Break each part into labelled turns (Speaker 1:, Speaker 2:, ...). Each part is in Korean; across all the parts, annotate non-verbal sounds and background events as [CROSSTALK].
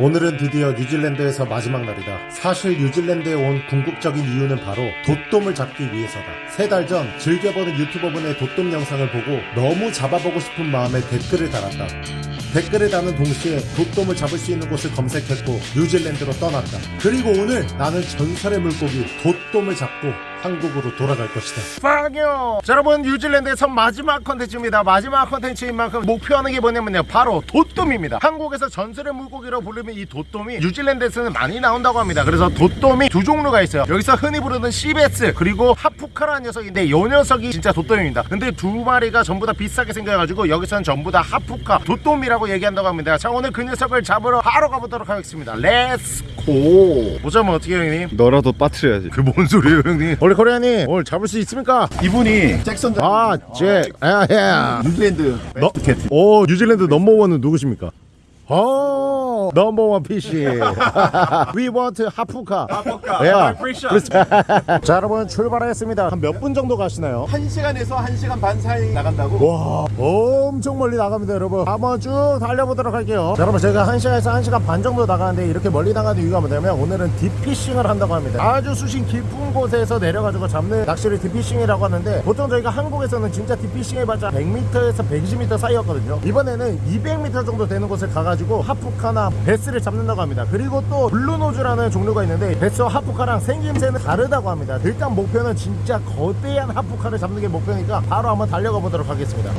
Speaker 1: 오늘은 드디어 뉴질랜드에서 마지막 날이다. 사실 뉴질랜드에 온 궁극적인 이유는 바로 돛돔을 잡기 위해서다. 세 달 전 즐겨보는 유튜버분의 돛돔 영상을 보고 너무 잡아보고 싶은 마음에 댓글을 달았다. 댓글을 다는 동시에 돛돔을 잡을 수 있는 곳을 검색했고 뉴질랜드로 떠났다. 그리고 오늘 나는 전설의 물고기 돛돔을 잡고 한국으로 돌아갈 것이다. 빵요! 자, 여러분 뉴질랜드에서 마지막 컨텐츠입니다. 마지막 컨텐츠인 만큼 목표하는 게 뭐냐면요. 바로 돛돔입니다. 한국에서 전설의 물고기로 부르면 이 돛돔이 뉴질랜드에서는 많이 나온다고 합니다. 그래서 돛돔이 두 종류가 있어요. 여기서 흔히 부르는 sea bass 그리고 hapuka라는 녀석인데 이 녀석이 진짜 돛돔입니다. 근데 두 마리가 전부 다 비싸게 생겨가지고 여기서는 전부 다 하푸카 돛돔이라고 얘기한다고 합니다. 자 오늘 그 녀석을 잡으러 바로 가보도록 하겠습니다. 렛츠 고! 보자면 어떻게 해요, 형님?
Speaker 2: 너라도 빠트려야지.
Speaker 1: 그 뭔 소리예요 형님 원래 코리아님 오늘 잡을 수 있습니까?
Speaker 3: 이분이 잭슨
Speaker 1: 아, 잭, 아, 예.
Speaker 3: 뉴질랜드
Speaker 1: 너,
Speaker 3: 캣
Speaker 1: 오, 뉴질랜드 넘버원은 누구십니까? 어, 넘버원 PC. [LAUGHS] We want 하푸카. 하푸카. 야. 자, 여러분 출발하겠습니다. 한 몇 분 정도 가시나요?
Speaker 3: 1시간에서 1시간 반 사이 나간다고?
Speaker 1: 와, 엄청 멀리 나갑니다, 여러분. 한번 쭉 달려보도록 할게요. 자, 여러분, 제가 1시간에서 1시간 반 정도 나가는데 이렇게 멀리 나가는 이유가 뭐냐면 오늘은 딥피싱을 한다고 합니다. 아주 수심 깊은 곳에서 내려가지고 잡는 낚시를 deep fishing이라고 하는데 보통 저희가 한국에서는 진짜 deep fishing 해봤자 100m에서 120m 사이였거든요. 이번에는 200m 정도 되는 곳을 가가지고 hapuka나 bass를 잡는다고 합니다. 그리고 또 bluenose라는 종류가 있는데 bass와 hapuka랑 생김새는 다르다고 합니다. 일단 목표는 진짜 거대한 hapuka를 잡는 게 목표니까 바로 한번 달려가 보도록 하겠습니다.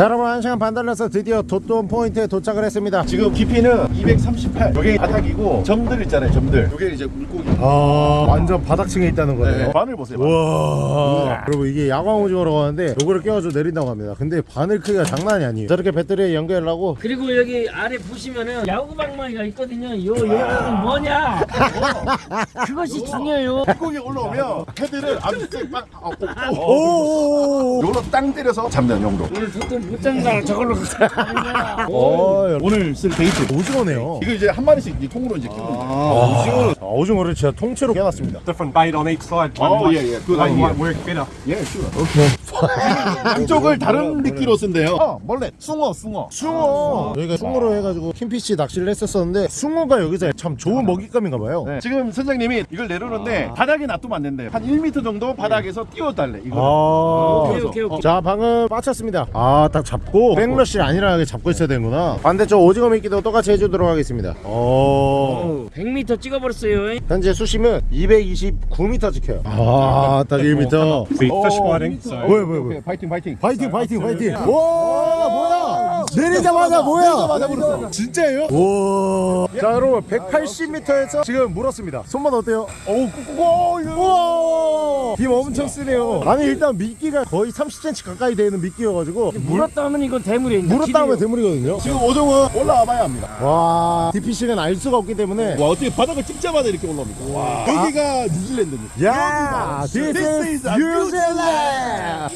Speaker 1: 자 여러분 1시간 반 달려서 드디어 돛돔 포인트에 도착을 했습니다.
Speaker 3: 지금 깊이는 238 여기 바닥이고 점들 있잖아요 점들. 여기 이제 물고기.
Speaker 1: 아 완전 바닥층에 있다는 거네요
Speaker 3: 네. 바늘 보세요
Speaker 1: 우와. 여러분 이게 야광 오징어라고 하는데 요거를 꿰가지고 내린다고 합니다. 근데 바늘 크기가 장난이 아니에요. 저렇게 배터리에 연결하고.
Speaker 4: 그리고 여기 아래 보시면은 야구방망이가 있거든요. 요 요거는 뭐냐? 어, [LAUGHS] 그것이 중요해요.
Speaker 3: 물고기 올라오면 head를 아주 빡 어, 어, 어.
Speaker 1: 오오 오 오.
Speaker 3: 요걸로 땅 때려서 잡는 용도.
Speaker 4: 오늘 돛돔 못 잡는다. 저걸로. 가자. [LAUGHS]
Speaker 1: 어,
Speaker 3: 오늘 쓸 bait.
Speaker 1: 오징어네요.
Speaker 3: 이거 이제 한 마리씩 이 통으로 이제 거예요.
Speaker 1: 아, 자, 오징어를 진짜 통째로 꿰놨습니다.
Speaker 5: Different bait on each side.
Speaker 3: Oh,
Speaker 5: One
Speaker 3: yeah, yeah. Good idea.
Speaker 5: might work better.
Speaker 3: 예, sure [LAUGHS] 양쪽을 다른 미끼로 쓴대요. 어, mullet 숭어 숭어.
Speaker 1: 숭어. 저희가 숭어로 해가지고 kingfish 낚시를 했었었는데 숭어가 여기서 참 좋은 먹잇감인가 봐요.
Speaker 3: 네. 지금 선장님이 이걸 내려오는데 바닥에 놔두면 안 된대요. 한 1m 정도 바닥에서 띄워달래 이거
Speaker 1: 아.
Speaker 4: 오케이 오케이 오케이.
Speaker 1: 자 방금 빠쳤습니다. 아딱 잡고 backlash를 안 일어나게 잡고 있어야 되는구나. 반대쪽 오징어 미끼도 똑같이 해주도록 하겠습니다. 어.
Speaker 4: 100m 찍어버렸어요.
Speaker 1: 현재 수심은 229m 찍혀요. 아딱 1m
Speaker 5: Be fish fighting. So
Speaker 1: 뭐야 뭐야 뭐야
Speaker 3: 파이팅 파이팅.
Speaker 1: 파이팅 파이팅 파이팅. 와 뭐야? 내리자마자 뭐야?
Speaker 3: 내리자마자 물었어.
Speaker 1: 진짜예요? 와자 여러분 180m에서 지금 물었습니다. 손맛 어때요?
Speaker 3: 어우 꾹꾹
Speaker 1: 힘 엄청 쓰네요. 아니 일단 미끼가 거의 30cm 가까이 되는 미끼여가지고
Speaker 4: 물었다 하면 이건 대물이에요.
Speaker 1: 물었다 하면 대물이거든요.
Speaker 3: 지금 어종은 올라와 봐야 합니다.
Speaker 1: 와 deep fishing은 알 수가 없기 때문에.
Speaker 3: 와 어떻게 바닥을 찍자마자 이렇게 올라옵니까? 와. 여기가 뉴질랜드입니다.
Speaker 1: 야 this is New Zealand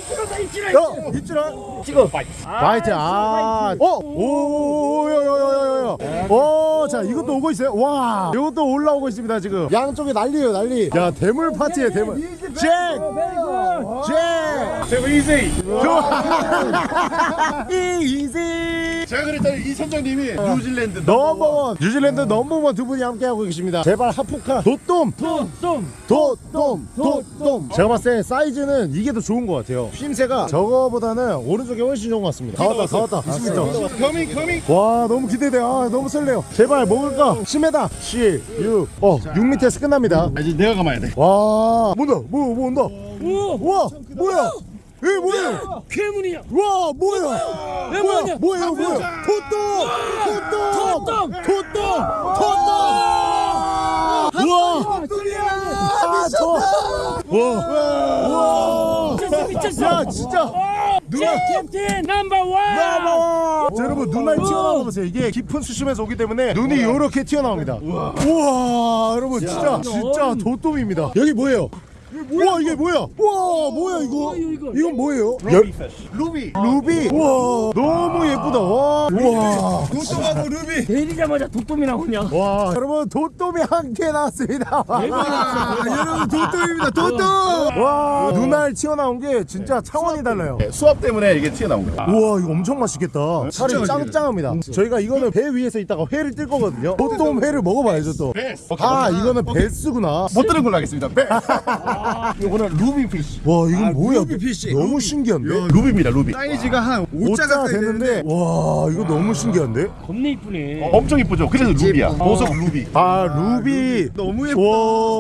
Speaker 1: 어 입질아
Speaker 4: 찍어.
Speaker 1: fight 아 어? 오오오오오오오오오 오자 이것도 오고 있어요? 와 이것도 올라오고 있습니다 지금. 양쪽에 난리예요 난리. 야 대물 파티에 대물. Jack! Jack!
Speaker 5: too easy.
Speaker 1: easy
Speaker 3: 제가 그랬잖아요 이 선장님이 뉴질랜드
Speaker 1: number one. 뉴질랜드 number one 두 분이 함께 하고 계십니다. 제발 hapuka 돛돔
Speaker 4: 좀.
Speaker 1: 돛돔 돛돔 제가 봤을 때 사이즈는 이게 더 좋은 것 같아요. 휨새가 저거보다는 오른쪽이 훨씬 좋은 것 같습니다. 다 왔다. 다 왔다. 20m
Speaker 3: coming coming
Speaker 1: 와 너무 기대돼. 아 너무 설레요. 제발 먹을까? 10m 7 6 어 6m에서 끝납니다.
Speaker 3: 아, 이제 내가 감아야 돼.
Speaker 1: 와 뭔다. 뭐, 뭐 온다.
Speaker 4: 오.
Speaker 1: 와 뭐야 에 뭐야
Speaker 4: 괴물이야.
Speaker 1: 와 뭐야
Speaker 4: 왜 뭐냐?
Speaker 1: 뭐야 뭐야 토똥 토똥
Speaker 4: 토똥!
Speaker 1: 토똥 토똥 우와 아 좋아 와
Speaker 4: 미쳤어 미쳤어.
Speaker 1: 야 진짜 누나
Speaker 4: captain number one.
Speaker 1: 자, 여러분 눈알 튀어나와 보세요. 이게 깊은 수심에서 오기 때문에 눈이 이렇게 튀어나옵니다. 우와, 여러분 진짜 진짜 돛돔입니다. 여기 뭐예요? 와 이게 뭐야? 와 뭐야 이거?
Speaker 4: 이거.
Speaker 1: 이건 뭐예요?
Speaker 5: Fish.
Speaker 3: 루비.
Speaker 1: 루비. 와 너무 예쁘다. 와. 와.
Speaker 5: 돛돔하고 루비.
Speaker 4: 내리자마자 돛돔이 나오냐
Speaker 1: 와 여러분 돛돔이 한개 나왔습니다. 와, 여러분 돛돔입니다. 돛돔. 와 눈알 튀어나온 게 진짜 차원이 달라요.
Speaker 3: 네, 수압 때문에 이게 튀어나온 거야.
Speaker 1: 우와 이거 엄청 맛있겠다. 살이 짱짱합니다. 저희가 이거는 배 위에서 있다가 회를 뜰 거거든요. 도톰 회를 먹어봐야죠 또. 아 이거는 bass구나.
Speaker 3: 못 들은 걸로 하겠습니다. 네. [LAUGHS] 이거는 ruby fish.
Speaker 1: 와 이건 뭐야?
Speaker 5: ruby fish.
Speaker 1: 너무 신기한데?
Speaker 3: 루비입니다. 루비.
Speaker 5: 사이즈가 한 5자
Speaker 1: 오자
Speaker 5: 가까이
Speaker 1: 됐는데
Speaker 5: 되는데
Speaker 1: 와 이거 너무 신기한데?
Speaker 4: 겁나 이쁘네
Speaker 3: 어, 엄청 이쁘죠. 그래서 루비야. 보석 루비.
Speaker 1: 아 루비
Speaker 5: 너무 예뻐.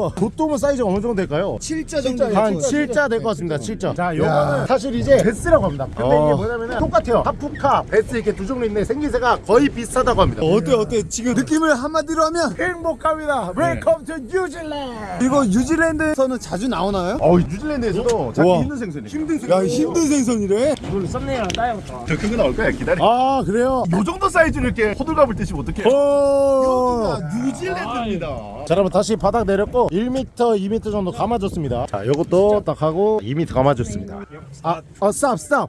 Speaker 1: 와 돛돔은 사이즈가 어느 정도 될까요?
Speaker 5: 7자 정도
Speaker 1: 한 7자 될 것 같습니다 7자 자 요거는 사실 이제 bass라고 합니다 근데
Speaker 3: 어.
Speaker 1: 이게 뭐냐면은 똑같아요 hapuka bass 이렇게 두 종류 있는데 생김새가 거의 비슷하다고 합니다
Speaker 5: 어때 어때 지금 느낌을 한마디로 하면
Speaker 1: 행복합니다 welcome to New Zealand
Speaker 5: 이거 뉴질랜드에서는 자주 나오나요?
Speaker 3: 어, 뉴질랜드에서도 잡기
Speaker 5: 우와.
Speaker 3: 힘든 생선이에요.
Speaker 5: 힘든 생선. 야 힘든 생선이래.
Speaker 4: 이걸로 thumbnail랑 따야겠다
Speaker 3: 더 큰 거 나올 거야. 기다려.
Speaker 1: 아 그래요?
Speaker 3: 요 정도 사이즈를 이렇게 호들갑을 떠시면 어떡해.
Speaker 1: 어...
Speaker 3: 뉴질랜드입니다.
Speaker 1: 자 여러분 다시 바닥 내렸고 1m 2m 정도 감아줬습니다 자 요것도 딱 하고 2m 감아줬습니다 아, 어 stop stop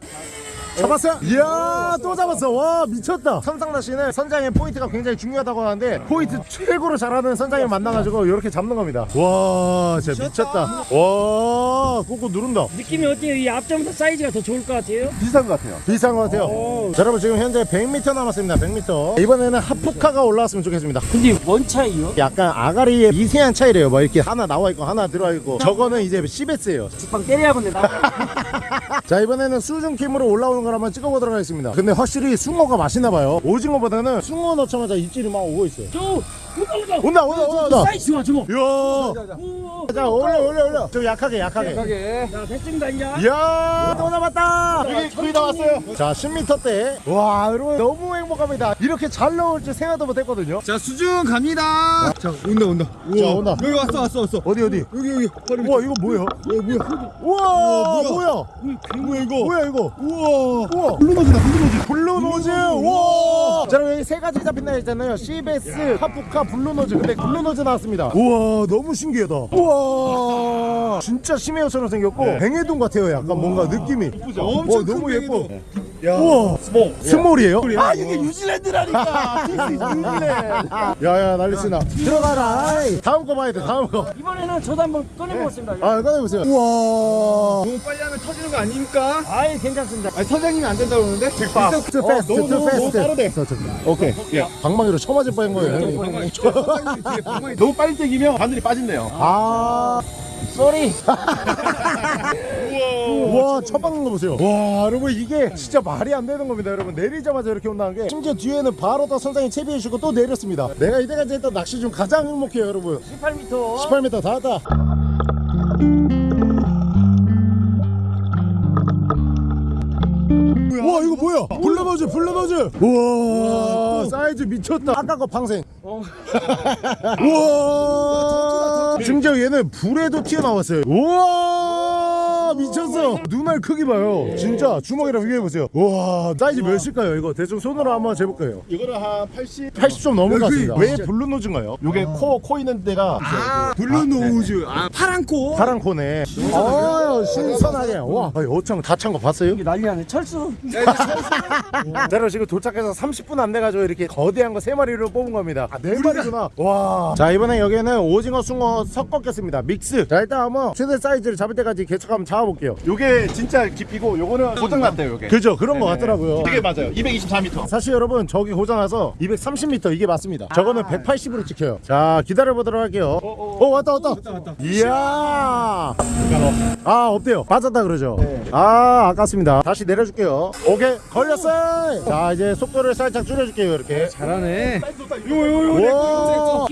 Speaker 1: 잡았어요? 이야 또 잡았어 와 미쳤다 선상낚시는 선장의 포인트가 굉장히 중요하다고 하는데 포인트 최고로 잘하는 선장을 만나가지고 이렇게 잡는 겁니다 와 진짜 미쳤다 와 꾹꾹 누른다.
Speaker 4: 느낌이 어때요? 이 앞전부터 사이즈가 더 좋을 것 같아요?
Speaker 3: 비슷한 것 같아요.
Speaker 1: 비슷한 것 같아요. 자, 여러분 지금 현재 100m 남았습니다. 100m 이번에는 hapuka가 올라왔으면 좋겠습니다.
Speaker 4: 근데 뭔 차이예요?
Speaker 1: 약간 아가리의 미세한 차이래요. 뭐 이렇게 하나 나와 있고 하나 들어와 있고. 저거는 이제 sea bass예요.
Speaker 4: 죽방 때려야겠네 나 [LAUGHS]
Speaker 1: 자 이번에는 수중킴으로 올라오는 걸 한번 찍어보도록 하겠습니다. 근데 확실히 숭어가 맛있나 봐요. 오징어보다는 숭어 넣자마자 입질이 막 오고 있어요.
Speaker 4: 저 온다 온다
Speaker 1: 온다
Speaker 4: 사이즈 좋아 저거
Speaker 1: 이야
Speaker 4: 오.
Speaker 1: 자 올려 올려 올려 좀 약하게 약하게
Speaker 4: 자 됐습니다 이제
Speaker 1: 이야 또 잡았다
Speaker 3: 여기 거의 다 왔어요.
Speaker 1: 자 10m 대와 여러분 너무 행복합니다 이렇게 잘 나올 줄 생각도 못했거든요
Speaker 5: 자 수중 갑니다. 자 온다 온다.
Speaker 1: 자, 온다.
Speaker 5: 여기 왔어 왔어 왔어.
Speaker 1: 어디 어디
Speaker 5: 여기 여기. 바로
Speaker 1: 우와 이거 뭐예요?
Speaker 5: 야 뭐야?
Speaker 1: 우와
Speaker 5: 뭐야?
Speaker 1: 뭐야
Speaker 5: 뭐야 이거?
Speaker 1: 뭐야 이거
Speaker 5: 우와.
Speaker 1: 우와
Speaker 3: bluenose다,
Speaker 1: bluenose. bluenose 우와 자 여기 세 가지 잡힌다 했잖아요 sea bass hapuka bluenose. 근데 bluenose 나왔습니다. 우와 너무 신기하다. 우와. 진짜 심해어처럼 생겼고
Speaker 3: 네.
Speaker 1: 벵에돔 같아요 약간 뭔가 느낌이.
Speaker 5: 엄청
Speaker 1: 어, 너무
Speaker 5: 큰
Speaker 1: 예뻐.
Speaker 5: 벵에돔.
Speaker 1: 우와 small. small이에요?
Speaker 3: 아, 이게 뉴질랜드라니까. [LAUGHS] 뉴질랜드.
Speaker 1: 야야 난리치나 들어가라 아이. 다음 거 봐야 돼 다음 거
Speaker 4: 이번에는 저도 한번 꺼내보겠습니다
Speaker 1: 아, 꺼내보세요. 우와.
Speaker 5: 너무 빨리 하면 터지는 거 아닙니까?
Speaker 4: 아이 괜찮습니다
Speaker 5: 아니 선장님이 안 된다고 그러는데?
Speaker 3: 너무
Speaker 1: fast.
Speaker 3: 빠르네.
Speaker 1: 저, 저, 오케이.
Speaker 3: 예.
Speaker 1: 방망이로 쳐맞을 뻔한 거예요.
Speaker 3: 너무 [LAUGHS] 빨리 땡기면 바늘이 빠진대요.
Speaker 1: 아.
Speaker 4: 쏘리 [LAUGHS]
Speaker 1: 와, 쳐박는 거 보세요. 와, 여러분 이게 진짜 말이 안 되는 겁니다, 여러분. 내리자마자 이렇게 온다는 게 심지어 뒤에는 바로 더 선장이 채비해 주고 또 내렸습니다. 내가 이때까지 했던 낚시 중 가장 행복해요, 여러분.
Speaker 4: 18m
Speaker 1: 18m 다 왔다. 와 이거 뭐야? bluenose bluenose 우와 사이즈 미쳤다 아까 거 방생
Speaker 4: 어. [LAUGHS]
Speaker 1: 우와 심지어 얘는 부레도 튀어나왔어요 우와 미쳤어. 눈알 크기 봐요? 진짜 주먹이랑 비교해보세요. 우와 사이즈 몇일까요? 이거 대충 손으로 한번 재볼 거예요.
Speaker 3: 이거는 한 80.
Speaker 1: 80좀 넘은 것. 같습니다. 왜 bluenose인가요?
Speaker 3: 요게 코, 코 있는 데가.
Speaker 5: 아 bluenose. 아 파란 코.
Speaker 1: 파란 코네. 어 신선하게. 와. 어창 다 찬 거 봤어요?
Speaker 4: 난리 나네. 철수. [LAUGHS]
Speaker 1: 자 여러분 지금 도착해서 30분 안 돼가지고 이렇게 거대한 거 3마리를 뽑은 겁니다. 아 4마리구나. 와자 이번엔 여기에는 오징어 숭어 섞었겠습니다. 믹스. 자 일단 한번 최대 사이즈를 잡을 때까지 한번 잡아 볼게요.
Speaker 3: 요게 진짜 깊이고 요거는 고장 났대요, 요게.
Speaker 1: 그죠? 그런 거
Speaker 3: 네네.
Speaker 1: 같더라고요.
Speaker 3: 이게 맞아요. 224m.
Speaker 1: 사실 여러분 저기 고장 나서 230m 이게 맞습니다. 저거는 180으로 찍혀요. 자 기다려보도록 할게요. 어 왔다 왔다. 이야. 아 없대요. 빠졌다 그러죠? 아 아깝습니다. 다시 내려줄게요. 오케이 걸렸어요. 자 이제 속도를 살짝 줄여줄게요 이렇게.
Speaker 5: 잘하네.
Speaker 1: 와,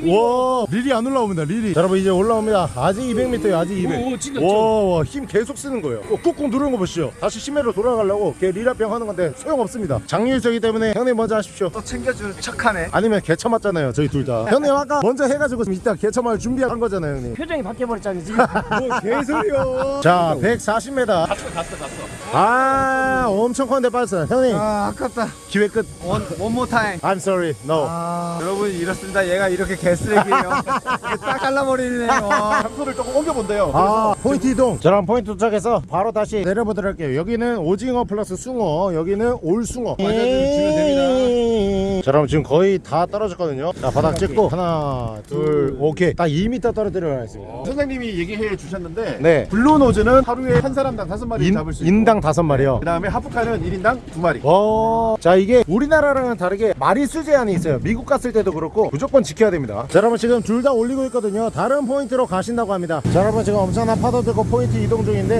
Speaker 1: 와, 릴이 안 올라옵니다. 릴이. 자, 여러분 이제 올라옵니다. 아직 200m요. 아직 200.
Speaker 4: 오, 진짜
Speaker 1: 와, 와, 힘 계속 쓰는 거예요 어, 꾹꾹 누르는 거 보시죠 다시 심해로 돌아가려고 걔 리라병 하는 건데 소용없습니다 장유유저기 때문에 형님 먼저 하십시오
Speaker 5: 또 챙겨줄 척하네.
Speaker 1: 아니면 개처 맞잖아요 저희 둘다 형님 아까 먼저 해가지고 이따 개처 맞을 준비한 거잖아요 형님
Speaker 4: 표정이 바뀌어버렸잖아 지금 [LAUGHS]
Speaker 5: 뭐 개소리야.
Speaker 1: 자 140m 갔어 갔어 갔어 아 엄청 큰데 빠졌어요 형님
Speaker 5: 아 아깝다.
Speaker 1: 기회 끝
Speaker 5: one, one more time.
Speaker 1: I'm sorry no
Speaker 5: 아 여러분 이렇습니다. 얘가 이렇게 개쓰레기예요. [LAUGHS] 딱 잘라버리네요. [LAUGHS]
Speaker 3: 장소를 조금 옮겨본대요.
Speaker 1: 아 포인트 이동 저랑 포인트 도착해서 바로 다시 내려보도록 할게요. 여기는 오징어 플러스 숭어 여기는 all 숭어.
Speaker 5: 맞아주시면 됩니다.
Speaker 1: 자 그럼 지금 거의 다 떨어졌거든요. 자 바닥 찍고. 하나 둘 오케이. 딱 2m 떨어뜨려 가겠습니다.
Speaker 3: 선장님이 얘기해 주셨는데
Speaker 1: 네.
Speaker 3: bluenose는 하루에 한 사람당 다섯 마리
Speaker 1: 인,
Speaker 3: 잡을 수 있고
Speaker 1: 인당 다섯 마리요.
Speaker 3: 그 다음에 hapuka는 1인당 두 마리.
Speaker 1: 어, 자 이게 우리나라랑은 다르게 마리 수 제한이 있어요. 미국 갔을 때도 그렇고 무조건 지켜야 됩니다. 자 여러분 지금 둘 다 올리고 있거든요. 다른 포인트로 가신다고 합니다. 자 여러분 지금 엄청난 파도 들고 포인트 이동 중인데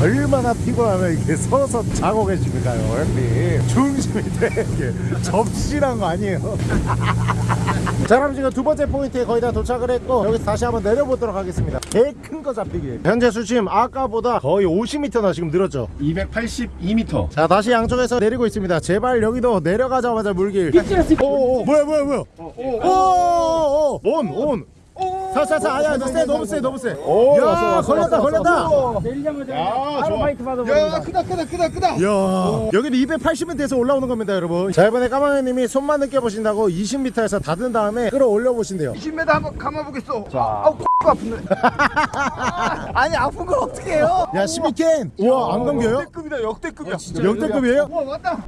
Speaker 1: 얼마나 피곤하면 이게 서서 자고 계십니까요 형님 중심이 되게. 접시란 거 아니에요. [LAUGHS] 자 그럼 지금 두 번째 포인트에 거의 다 도착을 했고 여기서 다시 한번 내려보도록 하겠습니다. 개큰거 잡히기. 현재 수심 아까보다 거의 50m나 지금 늘었죠?
Speaker 3: 282m.
Speaker 1: 자 다시 양쪽에서 내리고 있습니다. 제발 여기도 내려가자마자 물길.
Speaker 4: 삐뚤었어
Speaker 1: 오오 뭐야 뭐야 뭐야? 오온온 살살살 아야 너무 세 너무 세 너무 세야 걸렸다 걸렸다
Speaker 4: 내리자마자
Speaker 3: 야,
Speaker 4: 바로
Speaker 3: 좋아.
Speaker 4: 파이트 받아버린다
Speaker 5: 야 크다 크다 크다 크다.
Speaker 1: 야 여기는 280은 돼서 올라오는 겁니다 여러분 자 이번에 까마귀님이 손만 느껴 보신다고 20m에서 닫은 다음에 끌어올려 보신대요
Speaker 5: 20m 한번 감아 보겠어. 자. 아우 코 아픈데. [LAUGHS] 아니 아픈 걸 어떻게 해요?
Speaker 1: 야 12캔 우와 안 감겨요?
Speaker 5: 역대급이다 역대급이야.
Speaker 1: 역대급이에요?
Speaker 5: 와 왔다.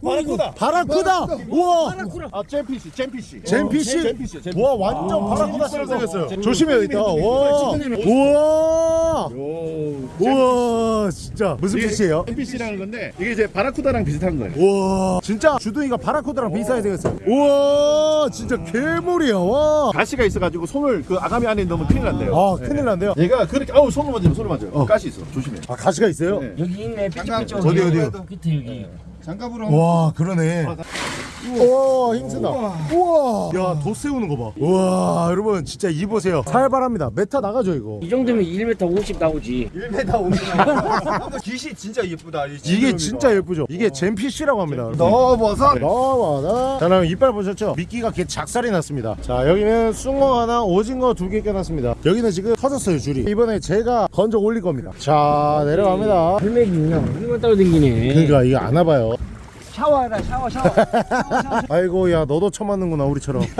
Speaker 3: 바라쿠다.
Speaker 1: 바라쿠다 우와
Speaker 3: 아 잼피시 잼피시. 잼피시. 잼피시.
Speaker 1: 와 완전 바라쿠다처럼 생겼어요 조심해야 겠다 와 우와 우와 진짜 무슨 피시예요?
Speaker 3: 잼피시라는 건데 이게 이제 바라쿠다랑 비슷한 거예요.
Speaker 1: 우와 진짜 주둥이가 바라쿠다랑 비슷하게 생겼어요 우와 진짜 괴물이야 와
Speaker 3: 가시가 있어가지고 손을 그 아가미 안에 넣으면 큰일 난대요.
Speaker 1: 아, 큰일 난데요?
Speaker 3: 얘가 그렇게 아우 손을 만지면 손을 만져요. 가시 있어. 조심해.
Speaker 1: 아 가시가 있어요?
Speaker 3: 네.
Speaker 4: 여기 있네
Speaker 1: 어디, 어디요?
Speaker 4: 끝에 여기
Speaker 5: 장갑으로.
Speaker 1: 와 그러네 우와. 힘쓰다. 우와. 야도 세우는 거봐. 우와 여러분 진짜 이 보세요. 살벌합니다. 메타 나가죠 이거.
Speaker 4: 이 정도면 1m 50 나오지.
Speaker 5: 1m 오면 깃이 진짜 예쁘다. 이
Speaker 1: 이게 진짜 예쁘죠? 이게 gemfish라고 합니다 여러분.
Speaker 5: 넣어버섯.
Speaker 1: 넣어봐라 자 그럼 이빨 보셨죠? 미끼가 개 작살이 났습니다. 자 여기는 숭어 하나 오징어 두 개 껴놨습니다. 여기는 지금 터졌어요 줄이. 이번에 제가 건져 올릴 겁니다. 자 내려갑니다.
Speaker 4: 헬멧이 그냥 이만 따로 댕기네.
Speaker 1: 그러니까 이게 안 와봐요
Speaker 4: 샤워해라 샤워 샤워. [LAUGHS]
Speaker 1: 아이고 야 너도 처맞는구나 우리처럼. [LAUGHS]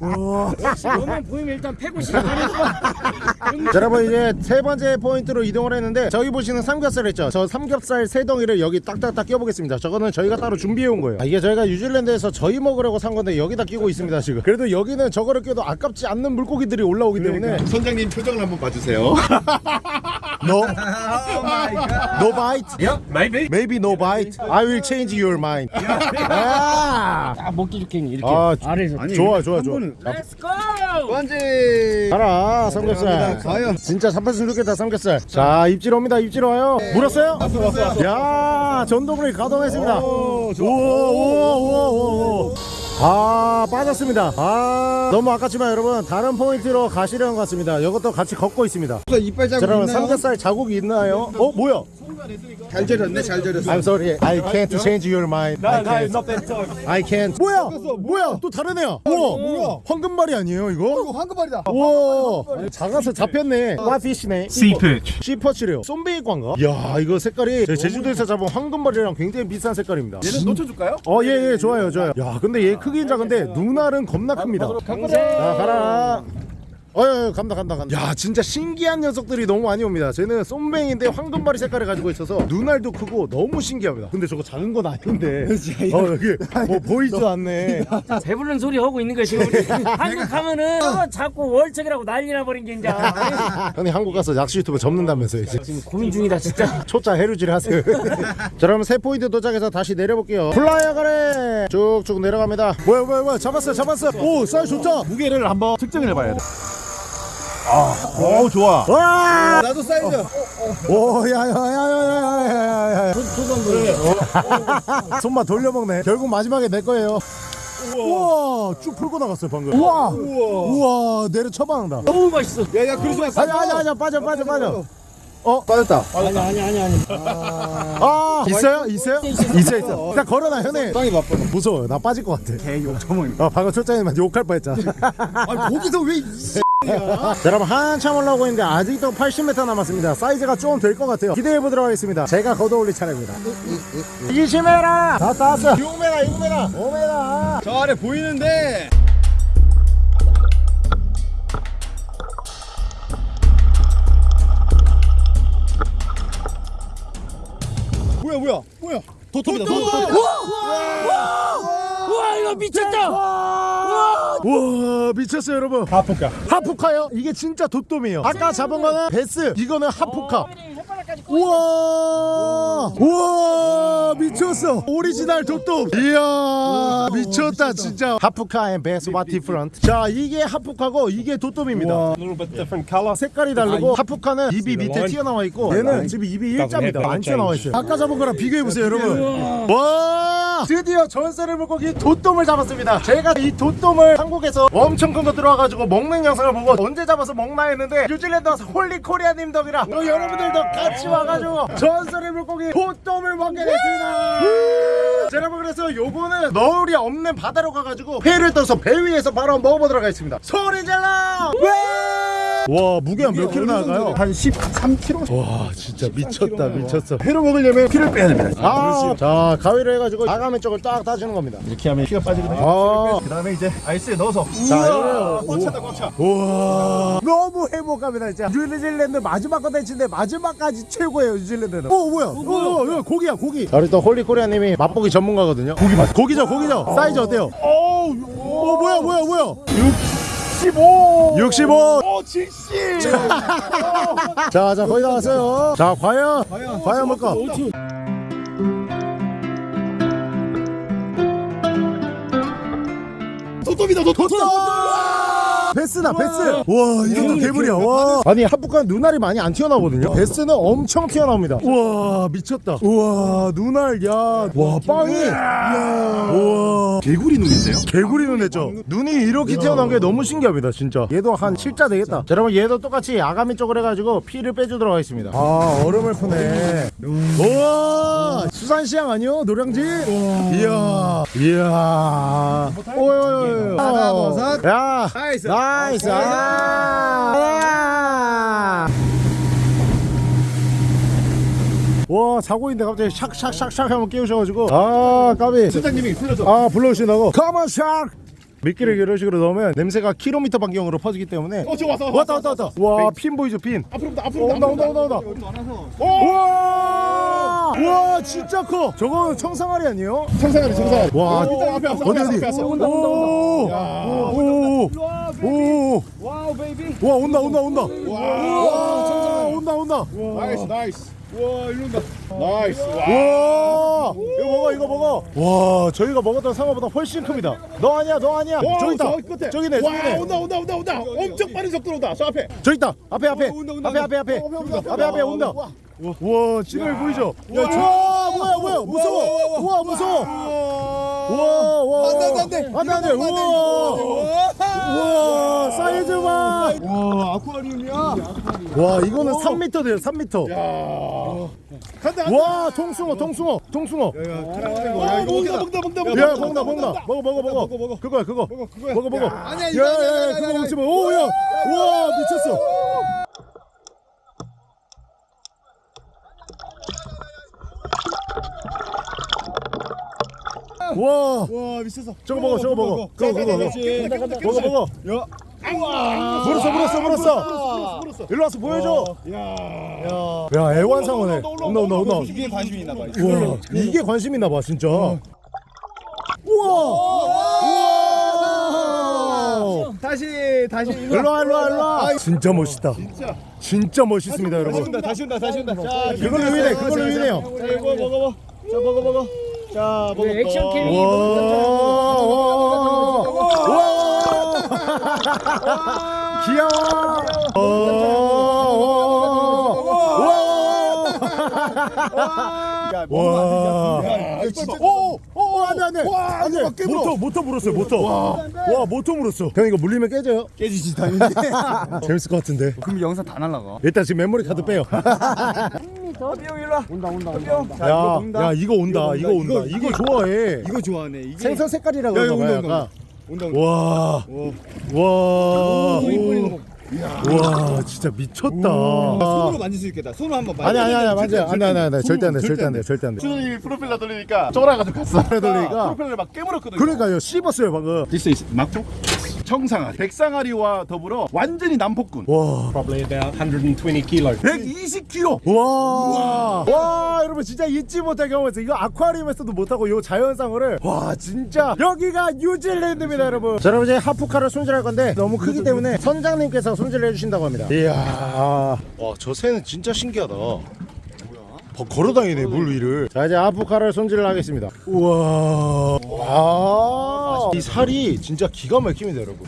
Speaker 4: 너만 보이면 일단 패고 시작하는
Speaker 1: 자, 여러분 이제 세 번째 포인트로 이동을 했는데 저기 보시는 삼겹살 있죠? 저 삼겹살 세 덩이를 여기 딱딱딱 껴보겠습니다. 저거는 저희가 따로 준비해 온 거예요. 아, 이게 저희가 뉴질랜드에서 저희 먹으려고 산 건데 여기다 끼고 있습니다 지금. 그래도 여기는 저거를 껴도 아깝지 않는 물고기들이 올라오기 때문에.
Speaker 3: 선장님 표정을 한번 봐주세요.
Speaker 1: No No bite
Speaker 4: 야 maybe.
Speaker 1: Maybe no bite I will change your mind. [LAUGHS] 아,
Speaker 4: 딱 먹기 좋겠니 이렇게
Speaker 1: 아,
Speaker 4: 아래에서
Speaker 1: 좋아 좋아 좋아.
Speaker 4: Let's go!
Speaker 5: 번지.
Speaker 1: 가라 삼겹살.
Speaker 5: 가요.
Speaker 1: 진짜 삼팔순 좋겠다 삼겹살. 자 입질 옵니다 입질 와요. 물었어요? 왔어 왔어 왔어. 야 전동을 가동했습니다. 우와 아 빠졌습니다 아 너무 아깝지만 여러분 다른 포인트로 가시려는 것 같습니다 이것도 같이 걷고 있습니다
Speaker 5: 이빨
Speaker 1: 자
Speaker 5: 자국
Speaker 1: 여러분
Speaker 5: 있나요?
Speaker 1: 삼겹살 자국이 있나요? 어 뭐야?
Speaker 5: 잘 절였네 잘 절였어.
Speaker 1: I'm sorry I can't change your mind I can't I can't 뭐야? 뭐야? 또 다른 애야 우와 뭐야? 황금발이 아니에요 이거?
Speaker 5: 황금발이다.
Speaker 1: 우와 작아서 잡혔네 와피시네
Speaker 2: Sea-perch.
Speaker 1: 씨퍼치래요 쏨베이관가? 이야 이거 색깔이 제주도에서 잡은 황금발이랑 굉장히 비슷한 색깔입니다
Speaker 3: 얘는 놓쳐줄까요?
Speaker 1: 어예예 좋아요 좋아요 야 근데 얘크 긴 작은데 눈알은 겁나 큽니다. 자 가라 어예 간다 간다 간다. 야 진짜 신기한 녀석들이 너무 많이 옵니다. 쟤는 쏨뱅인데 황금발이 색깔을 가지고 있어서 눈알도 크고 너무 신기합니다. 근데 저거 작은 건 아닌데. [LAUGHS] 어 여기 [LAUGHS] 뭐 보이지도 않네.
Speaker 4: 배부른 소리 하고 있는 거야 지금 우리. [LAUGHS] 한국 가면은 서로 자꾸 월척이라고 난리나 버린 게 이제.
Speaker 1: 형님 한국 가서 낚시 유튜브 접는다면서요 이제.
Speaker 4: 지금 고민 중이다 진짜.
Speaker 1: 초짜 해루질 하세요. 자 그럼 세 포인트 도착해서 다시 내려볼게요. 플라이어 가래! 쭉쭉 내려갑니다. 뭐야 뭐야 뭐야. 잡았어 잡았어 오 사이즈 좋다.
Speaker 3: 무게를 한번 측정을 해봐야 돼. 아, 어 좋아.
Speaker 1: 와!
Speaker 5: 나도 사이즈. 어, 어.
Speaker 1: 오, 야, 야, 야, 야, 야, 야, 야. 손, 그래. 어. 손만 돌려먹네. 결국 마지막에 내 거예요. 우와, 우와 쭉 풀고 나갔어요 방금. 우와. 우와, 우와 내려 처방한다.
Speaker 4: 너무 맛있어.
Speaker 5: 야야 그러지 마
Speaker 1: 아니 아니 아니 빠져 빠져 빠져. 어?
Speaker 5: 빠졌다.
Speaker 4: 아니 아니 아니 아니.
Speaker 1: 아, 아 있어요? 있어요? 있어 있어, 일단 어. 걸어놔 형님.
Speaker 5: 땅이 바빠
Speaker 1: 무서워 나 빠질 것 같아.
Speaker 5: 개 욕처먹이
Speaker 1: 아, 방금 초장님한테 욕할 뻔했잖아.
Speaker 5: 아니 거기서 왜
Speaker 1: 자, 여러분 한참 올라오고 있는데 아직도 80m 남았습니다. 사이즈가 좀 될 것 같아요. 기대해 보도록 하겠습니다. 제가 걷어올릴 차례입니다. 20m! 다 왔어. 6m, 6m, 5m.
Speaker 5: 저 아래 보이는데. 뭐야 뭐야 뭐야
Speaker 1: 돗돔입니다.
Speaker 4: 와 이거 미쳤다.
Speaker 1: 우와. 미쳤어요 여러분. hapuka. hapuka요? 이게 진짜 돗돔이에요. 아까 잡은 거는 베스 이거는 hapuka.
Speaker 4: 혓바닥까지
Speaker 1: 우와. 우와 미쳤어. 오리지널 돗돔 이야 미쳤다 진짜. hapuka and bass what different 자 이게 hapuka고 이게 돗돔입니다. 색깔이 다르고 hapuka는 입이 밑에 튀어나와 있고 얘는 지금 입이 일자입니다. 안 튀어나와 있어요. 아까 잡은 거랑 비교해 보세요 여러분. 와 드디어 전설의 물고기 돗돔을 잡았습니다. 제가 이 돗돔을 한국에서 엄청 큰 거 들어와가지고 먹는 영상을 보고 언제 잡아서 먹나 했는데 뉴질랜드 와서 홀리 코리아님 덕이라 또 여러분들도 같이 와가지고 전설의 물고기 돗돔을 먹게 됐습니다. 자, 여러분 그래서 요거는 너울이 없는 바다로 가가지고 회를 떠서 배 위에서 바로 먹어보도록 하겠습니다. 소리 질러 와 무게가 몇 킬로 나갈까요?
Speaker 3: 한 13kg.
Speaker 1: 와 진짜 미쳤다 미쳤어. 회로 먹으려면 피를 빼야 됩니다. 아, 자 가위로 해가지고 아가미 쪽을 딱 따주는 겁니다.
Speaker 3: 이렇게 하면 피가 빠지거든요.
Speaker 1: 아,
Speaker 3: 그 다음에 이제 ice에 넣어서.
Speaker 1: 자
Speaker 3: 우와,
Speaker 1: 이거는
Speaker 3: 꽉 찼다 꽉 차.
Speaker 1: 우와. 너무 행복합니다 진짜. 뉴질랜드 마지막 컨텐츠인데 마지막까지 최고예요 뉴질랜드는. 어 뭐야? 어, 어, 고기야 고기. 우리 또 홀리코리아님이 맛보기 전문가거든요. 고기 맛. 고기죠 고기죠. 사이즈 어때요?
Speaker 3: 어
Speaker 1: 뭐야 뭐야 뭐야?
Speaker 3: 15.
Speaker 1: 65
Speaker 3: 오, 70. [LAUGHS]
Speaker 1: 자, 자, 거의 다 왔어요. 자, 과연, 과연 뭘까?
Speaker 3: 도톰이다 도톰.
Speaker 1: 베스다, 베스. 와, 이게 또 개불이야. 와. 아니, 합북한 눈알이 많이 안 튀어나오거든요. 베스는 엄청 튀어나옵니다. 우와, 미쳤다. 우와, 눈알, 야. 와, 빵이. 이야. 우와.
Speaker 3: 개구리 눈인데요?
Speaker 1: 개구리 눈 했죠? 눈이 이렇게 튀어나온 게 너무 신기합니다, 진짜. 얘도 한 7자 되겠다. 자, 여러분, 얘도 똑같이 아가미 쪽을 해가지고 피를 빼주도록 하겠습니다. 아, 얼음을 푸네. 우와! 수산시장 아니요? 노량진? 이야. 이야. 오요요요.
Speaker 5: 하나, 둘, 셋.
Speaker 1: 야. nice. nice. 아. 와 자고 있는데 갑자기 shark shark shark shark 하면 깨우셔가지고 아 까비
Speaker 3: 사장님이 풀려줘.
Speaker 1: 아 불러주신다고 가만 shark 미끼를 이런 식으로 넣으면 냄새가 킬로미터 반경으로 퍼지기 때문에
Speaker 3: 어, 저 왔어.
Speaker 1: 왔다 왔다 왔다 와 fin 보이죠 fin
Speaker 3: 앞으로 온다. 앞으로
Speaker 1: 어,
Speaker 3: 온다.
Speaker 1: 온다 온다 온다 온다 우와 우와 진짜 커 저거는 청상아리 아니에요?
Speaker 3: 청상아리 청상아리.
Speaker 1: 와
Speaker 3: 오, 앞에.
Speaker 1: 어디
Speaker 3: 앞에
Speaker 1: 어디. 오,
Speaker 3: 온다, 온다, 온다. 야.
Speaker 1: 오, 오,
Speaker 5: wow baby.
Speaker 1: 와 온다 온다 온다
Speaker 3: 와.
Speaker 1: 와 온다 온다
Speaker 3: nice nice. 와, 일로 온다. nice. 와.
Speaker 1: 와 이거 먹어 이거 먹어 와 저희가 먹었던 상어보다 훨씬 큽니다 너 아니야 너 아니야
Speaker 3: 와,
Speaker 1: 저기 있다
Speaker 3: 저 끝에.
Speaker 1: 저기네
Speaker 3: 와,
Speaker 1: 저기네
Speaker 3: 온다 온다 온다 온다. 엄청 빠른 속도로 온다. 저 앞에.
Speaker 1: 저기 있다 앞에 앞에
Speaker 5: 온다, 온다,
Speaker 1: 앞에
Speaker 5: 온다.
Speaker 1: 앞에 앞에
Speaker 3: 어, 온다, 온다.
Speaker 1: 앞에 앞에 온다
Speaker 3: 와.
Speaker 1: 와 찌를 보이죠?
Speaker 3: 와.
Speaker 1: 와 뭐야 뭐야? 무서워. 우와 무서워. 우와
Speaker 5: 안 돼, 안 돼, 안 돼.
Speaker 1: 안돼 안돼. 우와. 우와 사이즈 봐와
Speaker 5: 와 아쿠아리움이야.
Speaker 1: 이거는 3m 돼요 3m
Speaker 3: 야. 간다.
Speaker 1: 와 통숭어 통숭어 통숭어.
Speaker 3: 야, 이거. 먹다 먹다 먹다. 먹다.
Speaker 1: 야 먹나 먹나 먹어 먹어. 먹어
Speaker 5: 먹어.
Speaker 1: 그거야 그거.
Speaker 3: 그거야.
Speaker 1: 먹어 먹어.
Speaker 5: 아니야 이거 아니야,
Speaker 1: 그거 먹지 마. 오야. 우와 미쳤어 와.
Speaker 3: 와, 미쳤어.
Speaker 1: 저거 먹어 저거 먹어. 그거 그거 먹어 먹어.
Speaker 3: 야.
Speaker 1: 물었어 물었어 물었어.
Speaker 3: 물었어.
Speaker 1: 일로 와서 보여줘.
Speaker 3: 야.
Speaker 1: 야 애완상어네. 온다 온다 온다.
Speaker 5: 이게 관심이 있나 봐.
Speaker 1: 우와. 이게 관심 있나 봐 진짜. 우와. 우와.
Speaker 5: 다시 다시 일로
Speaker 1: 와 일로 와 일로 와. 진짜 멋있다.
Speaker 3: 진짜.
Speaker 1: 진짜 멋있습니다 여러분.
Speaker 5: 온다 다시 온다 다시 온다. 자
Speaker 1: 그걸로 유인해 그걸로 유인해요.
Speaker 5: 자 이거 먹어봐. 자 먹어 먹어. 자 먹어.
Speaker 4: 그 action cam이
Speaker 1: 와, 와, 와, 와. 귀여워.
Speaker 3: 야,
Speaker 1: 와.
Speaker 3: 야, 진짜.
Speaker 1: 오, 오, 안 돼 안 돼.
Speaker 5: 와,
Speaker 1: 안돼.
Speaker 5: 누가 깨물어.
Speaker 1: 모터 모터 물었어요. 모터. 와, 모터 물었어. 형 이거 물리면 깨져요?
Speaker 5: 깨지지 당연히. [LAUGHS]
Speaker 1: 재밌을 것 같은데.
Speaker 5: 그럼 영상 다 날라가.
Speaker 1: 일단 지금 메모리 카드 빼요. [LAUGHS]
Speaker 5: 형 일로 와. 온다 온다 온다. 자,
Speaker 1: 야,
Speaker 5: 이거 먹는다.
Speaker 1: 야 이거 온다. 이거 온다.
Speaker 5: 이거,
Speaker 1: 이거 좋아해.
Speaker 5: 이거 좋아하네. 이게
Speaker 1: 생선 색깔이라고
Speaker 5: 야, 이거 온다. 온다. 온다 온다.
Speaker 1: 와, 와, 와, 진짜 미쳤다.
Speaker 5: 손으로 만질 수 있겠다. 손으로 한번
Speaker 1: 아니 아니 아니
Speaker 5: 만져.
Speaker 1: 맞아. 아니 아니 아니 절대 안 돼. 절대 안 돼. 절대 안 돼.
Speaker 3: 수현이 프로펠러 돌리니까 쫄아가지고 갔어.
Speaker 1: 돌리니까?
Speaker 3: 프로펠러 막 깨물었거든.
Speaker 1: 그러니까요. 씹었어요 방금.
Speaker 3: Is 막조? 청상아리. 백상아리와 더불어 완전히 남폭군.
Speaker 1: 와,
Speaker 2: probably about 120 kilos.
Speaker 3: 120kg.
Speaker 1: 와, 와, 여러분 진짜 잊지 못할 경험에서 이거 아쿠아리움에서도 못하고 요 자연상어를 와 진짜 여기가 뉴질랜드입니다 여러분. 자 여러분 이제 하프카를 손질할 건데 너무 크기 때문에 선장님께서 손질해 주신다고 합니다. 이야, 와 저 새는 진짜 신기하다. 버- 걸어다니네 물 위를. 자 이제 아프카를 손질을 하겠습니다. 우와. 와이 살이 진짜 기가 막힙니다 여러분.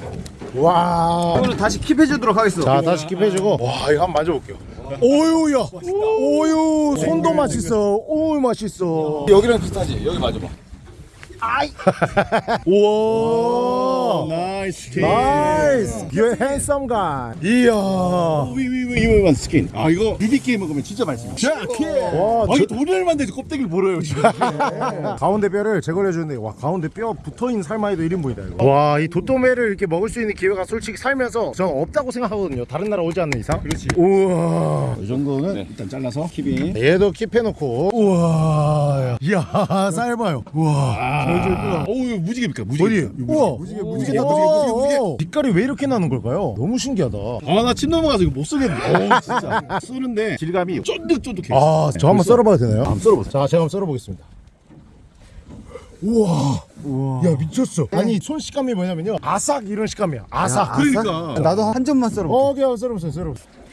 Speaker 1: 와.
Speaker 5: 오늘 다시 킵해주도록 하겠어.
Speaker 1: 자 다시 킵해주고. 와 이거 한번 만져볼게요. 오유야. 오유. 손도 맛있어. 오유 맛있어.
Speaker 5: 여기랑 비슷하지. 여기 맞아봐. [LAUGHS]
Speaker 1: 우와
Speaker 3: 나이스.
Speaker 1: 나이스 You're handsome guy 이야
Speaker 3: 위위위위만 스킨. 아 이거 BBK 먹으면 진짜 맛있어. 자,
Speaker 1: 와
Speaker 3: 아, 이게 돈이 얼마인데 껍데기를 벌어요 지금. [LAUGHS]
Speaker 1: 가운데 뼈를 제거해 주는데 와 가운데 뼈 붙어있는 살마이도 1인분이다 이거 와 이 도토메를 이렇게 먹을 수 있는 기회가 솔직히 살면서 저는 없다고 생각하거든요 다른 나라 오지 않는 이상
Speaker 3: 그렇지.
Speaker 1: 우와
Speaker 3: 이 정도는 일단 잘라서 킵인.
Speaker 1: 얘도 킵해놓고 우와 이야 쌀 봐요 우와
Speaker 3: 절절 끓어. 어우 무지개입니까? 무지개.
Speaker 1: 어디 우와
Speaker 3: 무지개 무지개 다 무지개 무지개 무지개.
Speaker 1: 빛깔이 왜 이렇게 나는 걸까요? 너무 신기하다
Speaker 3: 아나 침 넘어가서 이거 못 쓰겠네. 어우 진짜. [LAUGHS] 쓰는데 질감이 쫀득쫀득해.
Speaker 1: 아저 한번 썰어봐도 되나요?
Speaker 3: 한번 썰어보세요.
Speaker 1: 자 제가 한번 썰어보겠습니다 우와 야 미쳤어 아니 손 식감이 뭐냐면요 아삭 이런 식감이야 아삭
Speaker 3: 그러니까.
Speaker 5: 나도 한 점만 썰어.
Speaker 1: 어, 오케이 한번 썰어보세요 썰어보세요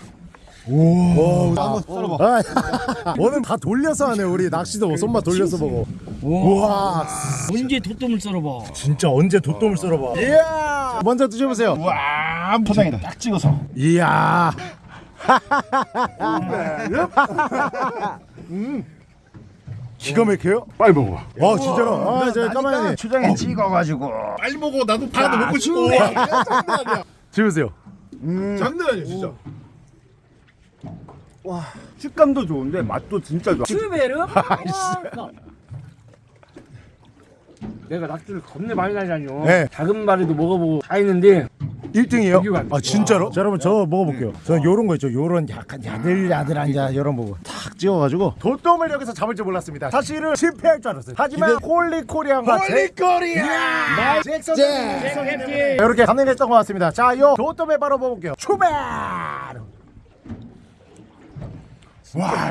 Speaker 1: 오,
Speaker 5: 한번 썰어봐.
Speaker 1: 아, [LAUGHS] 오늘 다 돌려서 하네 우리 낚시도 손맛 돌려서 보고 우와
Speaker 4: 언제 도톰을 썰어봐
Speaker 1: 진짜 언제 돛돔을 썰어봐 이야 먼저 드셔보세요
Speaker 3: 와 포장이다. 딱 찍어서.
Speaker 1: 이야 음. 기가 막혀요?
Speaker 3: 빨리 먹어.
Speaker 1: 와 진짜로 아 저 까만이
Speaker 5: 초장에 찍어가지고.
Speaker 3: 빨리 먹어. 나도 파도 먹고 싶어. 장난 아니야.
Speaker 1: 드셔보세요
Speaker 3: 장난 아니야 진짜.
Speaker 5: 와 식감도 좋은데 맛도 진짜 좋아.
Speaker 4: 슈베르? [LAUGHS] 내가 낚시를 겁내 많이 다니잖요.
Speaker 1: 네.
Speaker 4: 작은 마리도 먹어보고 다 했는데
Speaker 1: 1등이에요?
Speaker 4: 여기가 안 돼.
Speaker 1: 아 진짜로? 자 여러분 저 먹어볼게요. 저는 요런 거 있죠. 요런 약간 야들야들한 자 요런 부분 탁 찍어가지고 돗돔을 여기서 잡을 줄 몰랐습니다. 사실은 실패할 줄 알았어요. 하지만 홀리코리안과 홀리코리안 잭슨 이렇게 가능했던 것 같습니다. 자요 도톰에 바로 먹어볼게요. 출발 와,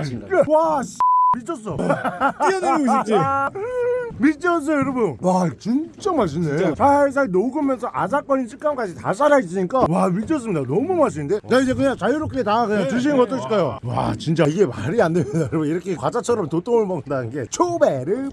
Speaker 1: 와 씨, 미쳤어. [LAUGHS] 뛰어내리고 싶지? [LAUGHS] 미쳤어요 여러분. 와 진짜 맛있네. 살살 녹으면서 아삭거리는 식감까지 다 살아있으니까 와 미쳤습니다. 너무 맛있는데? 자 이제 그냥 자유롭게 다 그냥 드시는 거 어떠실까요. 와 진짜 이게 말이 안 됩니다 여러분. 이렇게 과자처럼 도톰을 먹는다는 게 초베르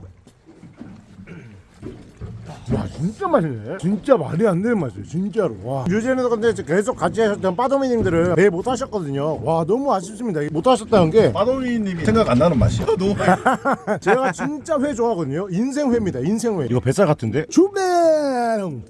Speaker 1: 와 진짜 맛있네 진짜 말이 안 되는 맛이에요 진짜로 와 뉴질랜드 건데 계속 같이 하셨던 빠도미님들은 배못 하셨거든요 와 너무 아쉽습니다 못 하셨다는 게
Speaker 3: 마도리님이 생각 안 나는 맛이야. 너무 [LAUGHS]
Speaker 1: 제가 진짜 회 좋아하거든요. 인생회입니다. 인생회. 이거 뱃살 같은데? 주뱅.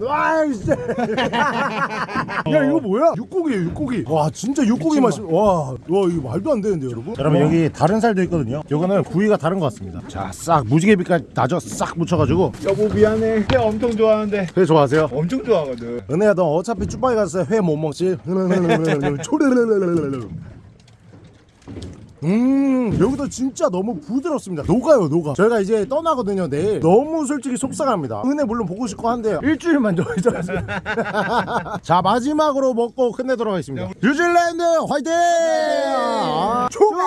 Speaker 1: 와, 진짜. [LAUGHS] 야, 이거 뭐야? 육고기예요, 육고기. 와, 진짜 육고기 맛이. 와, 와, 이거 말도 안 되는데, 여러분. 자, 여러분 여기 다른 살도 있거든요. 요거는 부위가 다른 것 같습니다. 자, 싹 무지개빛깔 나죠? 싹 묻혀가지고.
Speaker 5: 여보 미안해. 회 엄청 좋아하는데.
Speaker 1: 회 좋아하세요?
Speaker 5: 엄청 좋아하거든.
Speaker 1: 은혜야, 너 어차피 쭈빠이 가서 회 못 먹지? 음 여기도 진짜 너무 부드럽습니다. 녹아요 녹아. 저희가 이제 떠나거든요 내일. 너무 솔직히 속상합니다. 은혜 물론 보고 싶고 한데 일주일만 더 있어가지고. [LAUGHS] 자 마지막으로 먹고 끝내도록 하겠습니다. 뉴질랜드 화이팅! 아, 초베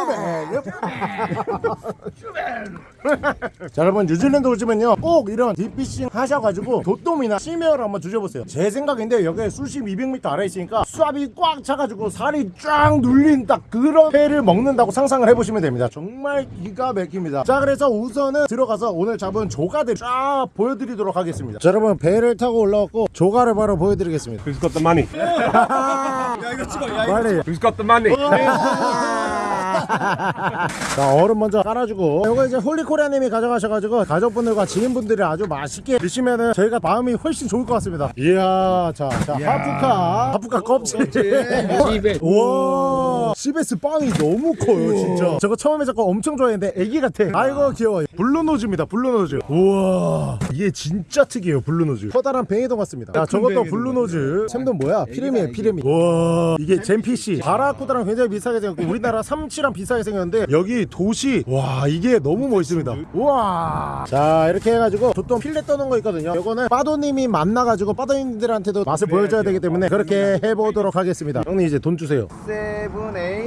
Speaker 1: [LAUGHS] 자 여러분 뉴질랜드 오시면요. 꼭 이런 딥피싱 하셔가지고 도톰이나 시메어를 한번 드셔보세요. 제 생각인데 여기 수심 200m 아래 있으니까 수압이 꽉 차가지고 살이 쫙 눌린 딱 그런 회를 먹는다고 상상을 해보시면 됩니다. 정말 기가 막힙니다. 자 그래서 우선은 들어가서 오늘 잡은 조가들 쫙 보여드리도록 하겠습니다. 자 여러분 배를 타고 올라왔고 조가를 바로 보여드리겠습니다.
Speaker 2: Who's got the money? [LAUGHS]
Speaker 1: 빨리
Speaker 2: Who's got the money? [LAUGHS]
Speaker 1: 자 얼음 먼저 깔아주고. 이거 이제 홀리코리아님이 가져가셔가지고 가족분들과 지인분들이 아주 맛있게 드시면은 저희가 마음이 훨씬 좋을 것 같습니다. 이야 자, 자 하프카 하프카 껍질.
Speaker 4: 집에 [LAUGHS]
Speaker 1: 와 CBS 빵이 너무 커요 진짜. 저거 처음에 저거 엄청 좋아했는데 애기 같아. 아이고 귀여워 블루노즈입니다 블루노즈. 우와. 이게 진짜 특이해요 블루노즈. 커다란 뱅이동 같습니다. 자 저것도 블루노즈. 샘도 뭐야? 피레미에 피레미. 와 이게 젠피시 바라쿠다랑 굉장히 비슷하게 생겼고 우리나라 삼치랑 비슷하게 생겼는데 여기 도시 와 이게 너무 멋있습니다. 우와. 자 이렇게 해가지고 보통 필레 떠는 거 있거든요. 이거는 빠도님이 만나가지고 빠도님들한테도 맛을 보여줘야 되기 때문에 그렇게 해보도록 하겠습니다. 형님 이제 돈 주세요.
Speaker 5: seven, eight,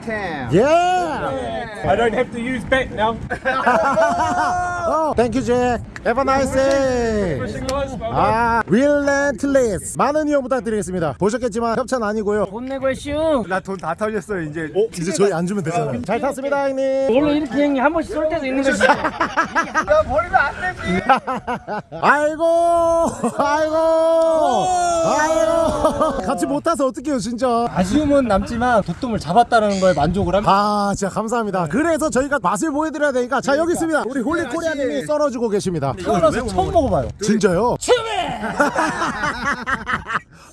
Speaker 5: ten.
Speaker 1: Yeah!
Speaker 2: I don't have to use back now.
Speaker 1: 어, thank you 잭. Have a nice day.
Speaker 2: guys.
Speaker 1: 아, relentless. 많은 이용 부탁드리겠습니다. 보셨겠지만 협찬 아니고요.
Speaker 4: 돈 내고 했슈
Speaker 5: 나돈 다 털렸어 이제.
Speaker 1: 어, 이제 저희 안 주면 되잖아요. 잘 탔습니다, 형님.
Speaker 4: 원래 이렇게 형님 한 번씩 쏠 때도 있는 거지
Speaker 5: 나 버리면 안 되지. [LAUGHS]
Speaker 1: 아이고, 아이고, 아이고. 같이 못 타서 어떡해요, 진짜.
Speaker 6: 아쉬움은 남지만 돗돔을 잡았 다는 거에 만족을 합니다.
Speaker 1: 아, 진짜 감사합니다. 그래서 저희가 맛을 보여드려야 되니까. 자, 여기 있습니다. 우리 홀리코리아님이 썰어주고 계십니다.
Speaker 6: 태어나서 처음 먹어봐요.
Speaker 1: 진짜요? [LAUGHS]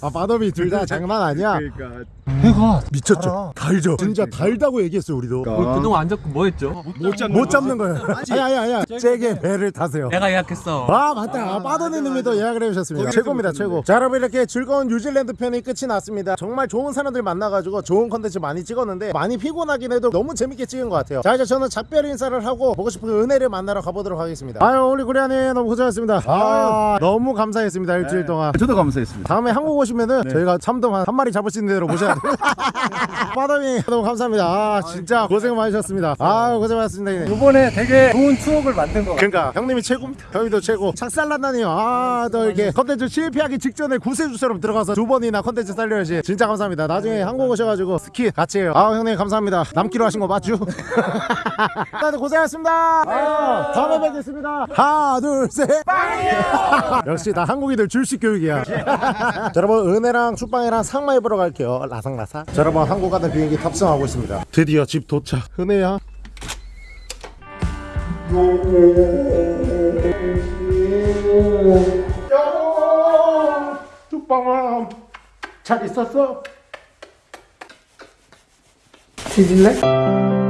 Speaker 1: 아, 바덤이 둘다 장난 아니야.
Speaker 5: 그러니까.
Speaker 6: 회가
Speaker 1: 미쳤죠? 달죠? 진짜 달다고 얘기했어요, 우리도.
Speaker 6: 그동안 안 잡고 뭐 했죠?
Speaker 1: 못 잡는 거예요. 아니 아니 아니. 잭의 배를 타세요.
Speaker 6: 내가 예약했어.
Speaker 1: 아 맞다. 빠도니님도 예약을 해주셨습니다. 최고입니다, 최고. 자 여러분 이렇게 즐거운 뉴질랜드 편이 끝이 났습니다. 정말 좋은 사람들 만나가지고 좋은 컨텐츠 많이 찍었는데 많이 피곤하긴 해도 너무 재밌게 찍은 것 같아요. 자 이제 저는 작별 인사를 하고 보고 싶은 은혜를 만나러 가보도록 하겠습니다. 아유 우리 고리아님 너무 고생하셨습니다. 아 너무 감사했습니다 일주일 동안.
Speaker 3: 저도 감사했습니다.
Speaker 1: 다음에 한국 오시 면은 저희가 참돔 한, 한 마리 잡을 수 있는 대로 모셔야 돼요. [LAUGHS] 빠담이 너무 감사합니다. 아 진짜 고생 많으셨습니다. 아 고생 많으셨습니다.
Speaker 6: 이번에 되게 좋은 추억을 만든 거 같아요.
Speaker 1: 그러니까 형님이 최고입니다. 형님도 최고. 착살난다니요. 아또 이렇게 컨텐츠 실패하기 직전에 구세주처럼 들어가서 두 번이나 컨텐츠 살려야지. 진짜 감사합니다. 나중에 한국 오셔가지고 스키 같이 해요. 아 형님 감사합니다. 남기로 하신 거 맞죠? [LAUGHS] 다들 고생하셨습니다. 아, 다음에 뵙겠습니다. 하나 둘 셋. [LAUGHS] 역시 다 한국인들 줄식 교육이야. 자, 여러분 은혜랑 축방이랑 상마 입으러 갈게요. 라상라상. 자, 여러분 한국 가는 비행기 탑승하고 있습니다. 드디어 집 도착. 은혜야. 축방아 잘 있었어?
Speaker 4: 뒤질래?